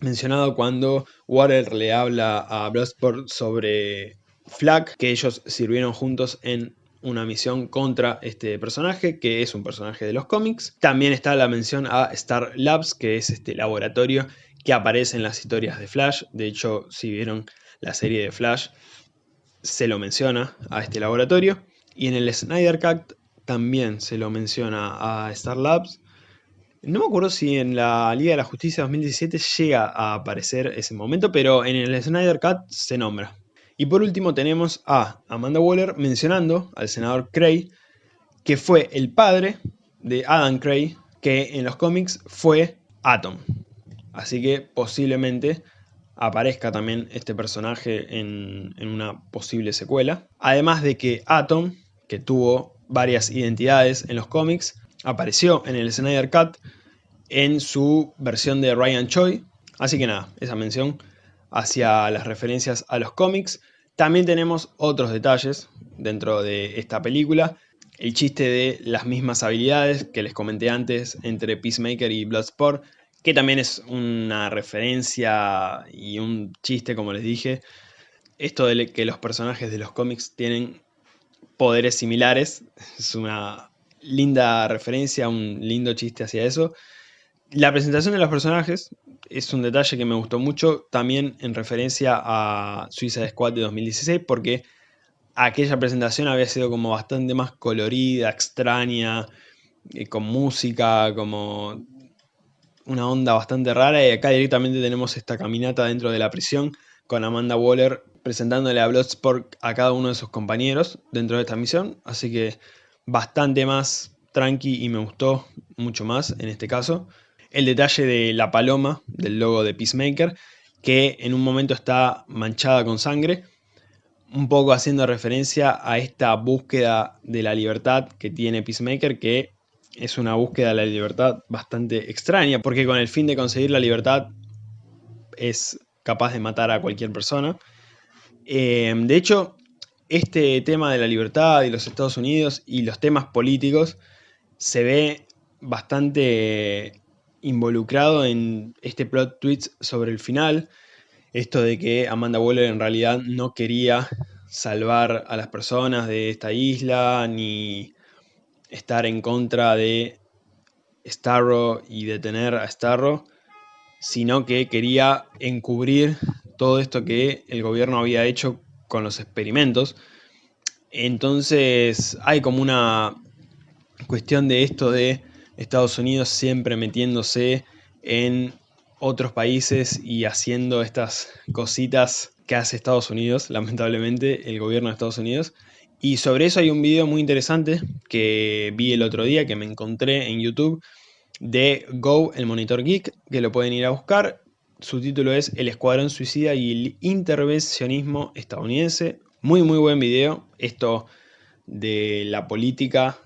mencionado cuando Water le habla a Bloodsport sobre Flag, que ellos sirvieron juntos en una misión contra este personaje, que es un personaje de los cómics. También está la mención a Star Labs, que es este laboratorio que aparece en las historias de Flash. De hecho, si vieron la serie de Flash, se lo menciona a este laboratorio. Y en el Snyder Cut también se lo menciona a Star Labs. No me acuerdo si en la Liga de la Justicia 2017 llega a aparecer ese momento, pero en el Snyder Cut se nombra. Y por último tenemos a Amanda Waller mencionando al senador Cray, que fue el padre de Adam Cray, que en los cómics fue Atom. Así que posiblemente aparezca también este personaje en, en, una posible secuela. Además de que Atom, que tuvo varias identidades en los cómics, apareció en el Snyder Cut en su versión de Ryan Choi. Así que nada, esa mención hacia las referencias a los cómics. También tenemos otros detalles dentro de esta película. El chiste de las mismas habilidades que les comenté antes entre Peacemaker y Bloodsport, que también es una referencia y un chiste, como les dije. Esto de que los personajes de los cómics tienen poderes similares, es una linda referencia, un lindo chiste hacia eso. La presentación de los personajes es un detalle que me gustó mucho, también en referencia a Suicide Squad de 2016, porque aquella presentación había sido como bastante más colorida, extraña, eh, con música, como una onda bastante rara, y acá directamente tenemos esta caminata dentro de la prisión, con Amanda Waller presentándole a Bloodsport a cada uno de sus compañeros dentro de esta misión, así que bastante más tranqui y me gustó mucho más en este caso el detalle de la paloma del logo de Peacemaker, que en un momento está manchada con sangre, un poco haciendo referencia a esta búsqueda de la libertad que tiene Peacemaker, que es una búsqueda de la libertad bastante extraña, porque con el fin de conseguir la libertad es capaz de matar a cualquier persona. Eh, de hecho, este tema de la libertad y los Estados Unidos y los temas políticos se ve bastante involucrado en este plot twist sobre el final, esto de que Amanda Waller en realidad no quería salvar a las personas de esta isla, ni estar en contra de Starro y detener a Starro, sino que quería encubrir todo esto que el gobierno había hecho con los experimentos. Entonces hay como una cuestión de esto de Estados Unidos siempre metiéndose en otros países y haciendo estas cositas que hace Estados Unidos, lamentablemente, el gobierno de Estados Unidos. Y sobre eso hay un video muy interesante que vi el otro día, que me encontré en YouTube, de Go, el monitor geek, que lo pueden ir a buscar. Su título es El Escuadrón Suicida y el Intervencionismo Estadounidense. Muy, muy buen video. Esto de la política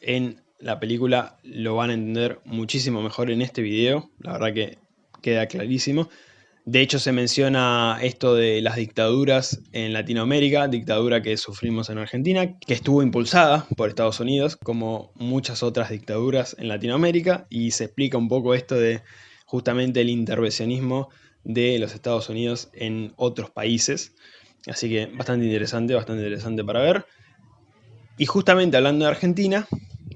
en la película lo van a entender muchísimo mejor en este video, la verdad que queda clarísimo. De hecho se menciona esto de las dictaduras en Latinoamérica, dictadura que sufrimos en Argentina, que estuvo impulsada por Estados Unidos, como muchas otras dictaduras en Latinoamérica, y se explica un poco esto de justamente el intervencionismo de los Estados Unidos en otros países. Así que bastante interesante, bastante interesante para ver. Y justamente hablando de Argentina,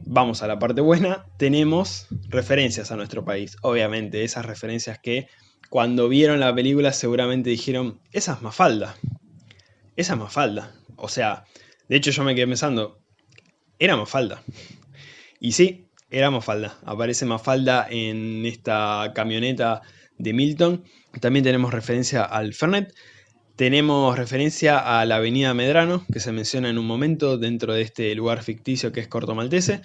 vamos a la parte buena, tenemos referencias a nuestro país. Obviamente, esas referencias que cuando vieron la película seguramente dijeron, esa es Mafalda. Esa es Mafalda. O sea, de hecho yo me quedé pensando, era Mafalda. Y sí, era Mafalda. Aparece Mafalda en esta camioneta de Milton. También tenemos referencia al Fernet. Tenemos referencia a la avenida Medrano, que se menciona en un momento dentro de este lugar ficticio que es Corto Maltese.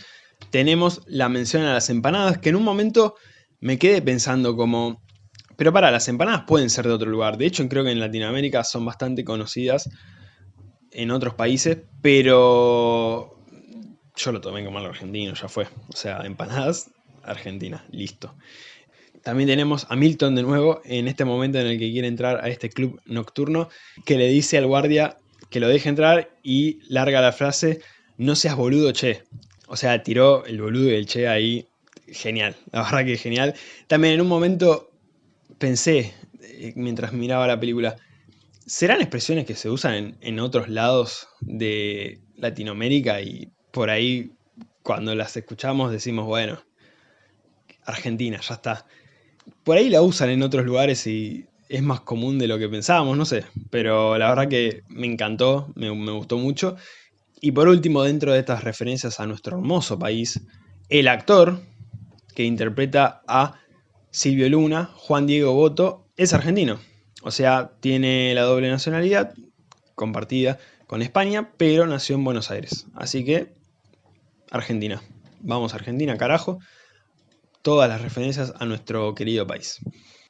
Tenemos la mención a las empanadas, que en un momento me quedé pensando como... Pero para, las empanadas pueden ser de otro lugar. De hecho, creo que en Latinoamérica son bastante conocidas en otros países, pero yo lo tomé como algo argentino, ya fue. O sea, empanadas, Argentina, listo. También tenemos a Milton de nuevo, en este momento en el que quiere entrar a este club nocturno, que le dice al guardia que lo deje entrar y larga la frase, no seas boludo, che. O sea, tiró el boludo y el che ahí, genial, la verdad que genial. También en un momento pensé, eh, mientras miraba la película, ¿serán expresiones que se usan en, en otros lados de Latinoamérica y por ahí cuando las escuchamos decimos, bueno, Argentina, ya está. Por ahí la usan en otros lugares y es más común de lo que pensábamos, no sé. Pero la verdad que me encantó, me, gustó mucho. Y por último, dentro de estas referencias a nuestro hermoso país, el actor que interpreta a Silvio Luna, Juan Diego Boto, es argentino. O sea, tiene la doble nacionalidad compartida con España, pero nació en Buenos Aires. Así que Argentina. Vamos a Argentina, carajo. Todas las referencias a nuestro querido país.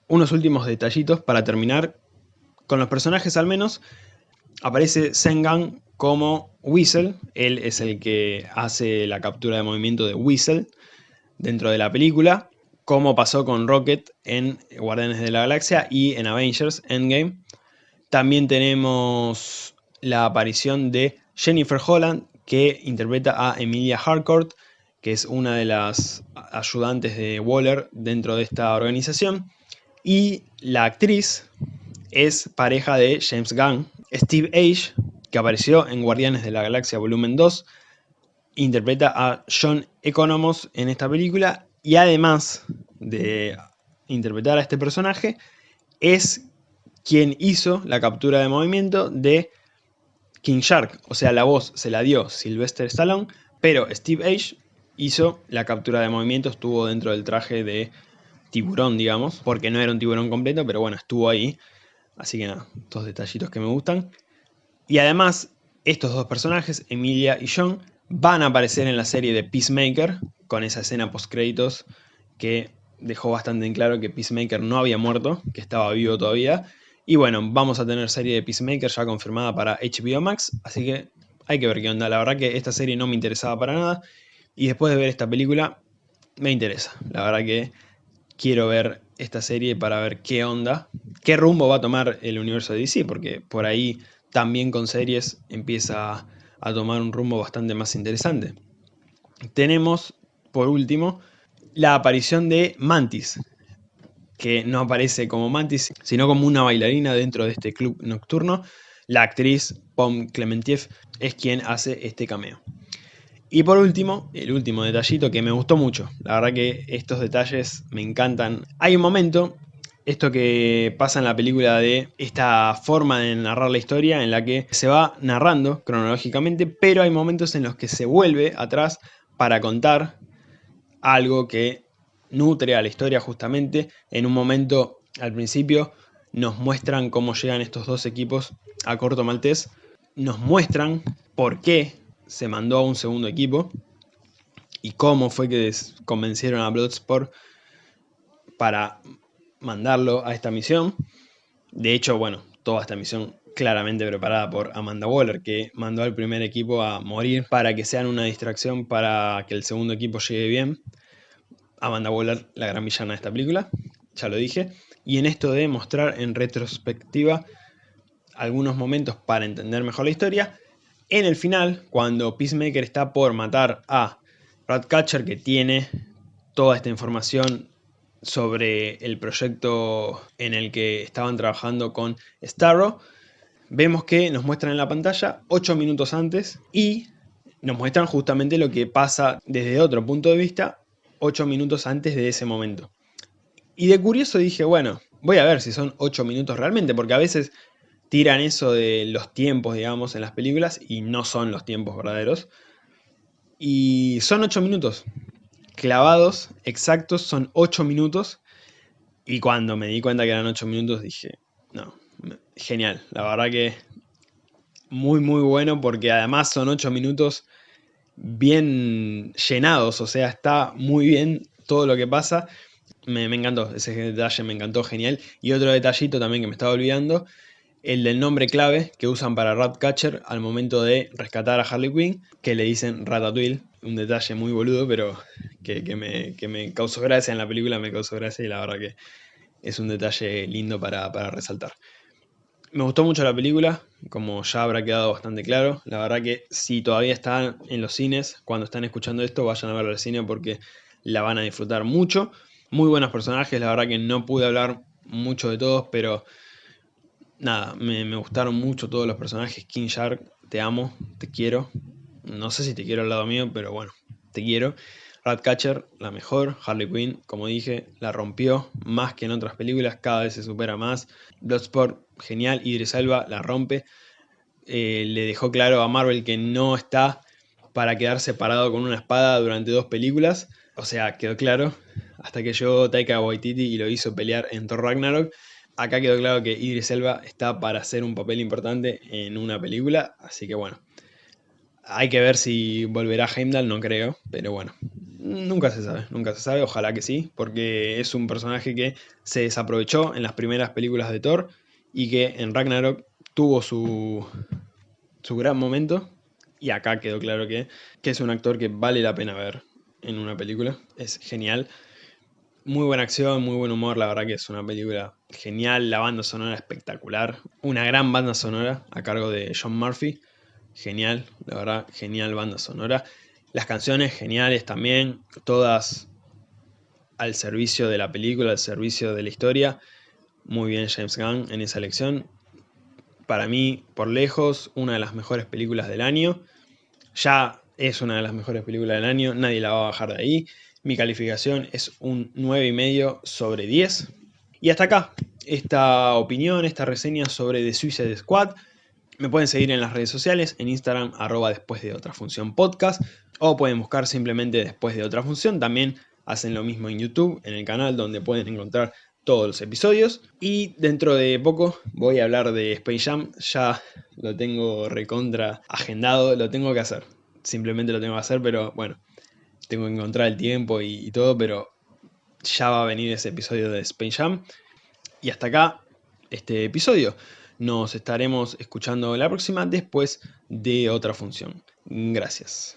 Unos últimos detallitos para terminar. Con los personajes al menos, aparece Sengan como Whistle. Él es el que hace la captura de movimiento de Whistle dentro de la película. Como pasó con Rocket en Guardianes de la Galaxia y en Avengers Endgame. También tenemos la aparición de Jennifer Holland que interpreta a Emilia Harcourt, que es una de las ayudantes de Waller dentro de esta organización. Y la actriz es pareja de James Gunn. Steve Age, que apareció en Guardianes de la Galaxia Volumen 2, interpreta a John Economos en esta película y además de interpretar a este personaje, es quien hizo la captura de movimiento de King Shark, o sea, la voz se la dio Sylvester Stallone, pero Steve Age hizo la captura de movimiento, estuvo dentro del traje de tiburón, digamos, porque no era un tiburón completo, pero bueno, estuvo ahí. Así que nada, dos detallitos que me gustan. Y además, estos dos personajes, Emilia y John, van a aparecer en la serie de Peacemaker, con esa escena post créditos que dejó bastante en claro que Peacemaker no había muerto, que estaba vivo todavía, y bueno, vamos a tener serie de Peacemaker ya confirmada para HBO Max, así que hay que ver qué onda. La verdad que esta serie no me interesaba para nada, y después de ver esta película, me interesa. La verdad que quiero ver esta serie para ver qué onda, qué rumbo va a tomar el universo de DC, porque por ahí también con series empieza a tomar un rumbo bastante más interesante. Tenemos, por último, la aparición de Mantis, que no aparece como Mantis, sino como una bailarina dentro de este club nocturno. La actriz Pom Clementiev es quien hace este cameo. Y por último, el último detallito que me gustó mucho. La verdad que estos detalles me encantan. Hay un momento, esto que pasa en la película de esta forma de narrar la historia en la que se va narrando cronológicamente, pero hay momentos en los que se vuelve atrás para contar algo que nutre a la historia justamente. En un momento, al principio, nos muestran cómo llegan estos dos equipos a Corto Maltés. Nos muestran por qué se mandó a un segundo equipo y cómo fue que convencieron a Bloodsport para mandarlo a esta misión. De hecho, bueno, toda esta misión claramente preparada por Amanda Waller, que mandó al primer equipo a morir para que sean una distracción para que el segundo equipo llegue bien. Amanda Waller, la gran villana de esta película, ya lo dije. Y en esto de mostrar en retrospectiva algunos momentos para entender mejor la historia, en el final, cuando Peacemaker está por matar a Ratcatcher, que tiene toda esta información sobre el proyecto en el que estaban trabajando con Starro, vemos que nos muestran en la pantalla 8 minutos antes y nos muestran justamente lo que pasa desde otro punto de vista 8 minutos antes de ese momento. Y de curioso dije, bueno, voy a ver si son 8 minutos realmente, porque a veces tiran eso de los tiempos, digamos, en las películas y no son los tiempos verdaderos. Y son 8 minutos. Clavados, exactos, son 8 minutos. Y cuando me di cuenta que eran 8 minutos dije, no, genial. La verdad que muy muy bueno porque además son 8 minutos bien llenados. O sea, está muy bien todo lo que pasa. Me, encantó, ese detalle me encantó, genial. Y otro detallito también que me estaba olvidando, el del nombre clave que usan para Ratcatcher al momento de rescatar a Harley Quinn, que le dicen Ratatouille, un detalle muy boludo, pero que, me, me, causó gracia en la película, me causó gracia y la verdad que es un detalle lindo para, para resaltar. Me gustó mucho la película, como ya habrá quedado bastante claro. La verdad que si todavía están en los cines, cuando están escuchando esto, vayan a verla al cine porque la van a disfrutar mucho. Muy buenos personajes, la verdad que no pude hablar mucho de todos, pero nada, me, gustaron mucho todos los personajes. King Shark, te amo, te quiero. No sé si te quiero al lado mío, pero bueno, te quiero. Ratcatcher, la mejor. Harley Quinn, como dije, la rompió más que en otras películas, cada vez se supera más. Bloodsport, genial. Idris Elba la rompe. Eh, le dejó claro a Marvel que no está para quedar separado con una espada durante dos películas. O sea, quedó claro hasta que llegó Taika Waititi y lo hizo pelear en Thor Ragnarok. Acá quedó claro que Idris Elba está para hacer un papel importante en una película, así que bueno. Hay que ver si volverá Heimdall, no creo, pero bueno. Nunca se sabe, nunca se sabe, ojalá que sí, porque es un personaje que se desaprovechó en las primeras películas de Thor y que en Ragnarok tuvo su, su gran momento. Y acá quedó claro que, que es un actor que vale la pena ver en una película, es genial. Muy buena acción, muy buen humor, la verdad que es una película genial, la banda sonora espectacular, una gran banda sonora a cargo de John Murphy, genial, la verdad, genial banda sonora. Las canciones geniales también, todas al servicio de la película, al servicio de la historia. Muy bien James Gunn en esa elección. Para mí, por lejos, una de las mejores películas del año. Ya es una de las mejores películas del año, nadie la va a bajar de ahí. Mi calificación es un 9,5 sobre 10. Y hasta acá, esta opinión, esta reseña sobre The Suicide Squad. Me pueden seguir en las redes sociales, en Instagram, arroba después de otra función podcast, o pueden buscar simplemente después de otra función. También hacen lo mismo en YouTube, en el canal donde pueden encontrar todos los episodios. Y dentro de poco voy a hablar de Space Jam, ya lo tengo recontra agendado, lo tengo que hacer. Simplemente lo tengo que hacer, pero bueno, tengo que encontrar el tiempo y, todo, pero ya va a venir ese episodio de Space Jam. Y hasta acá este episodio. Nos estaremos escuchando la próxima después de otra función. Gracias.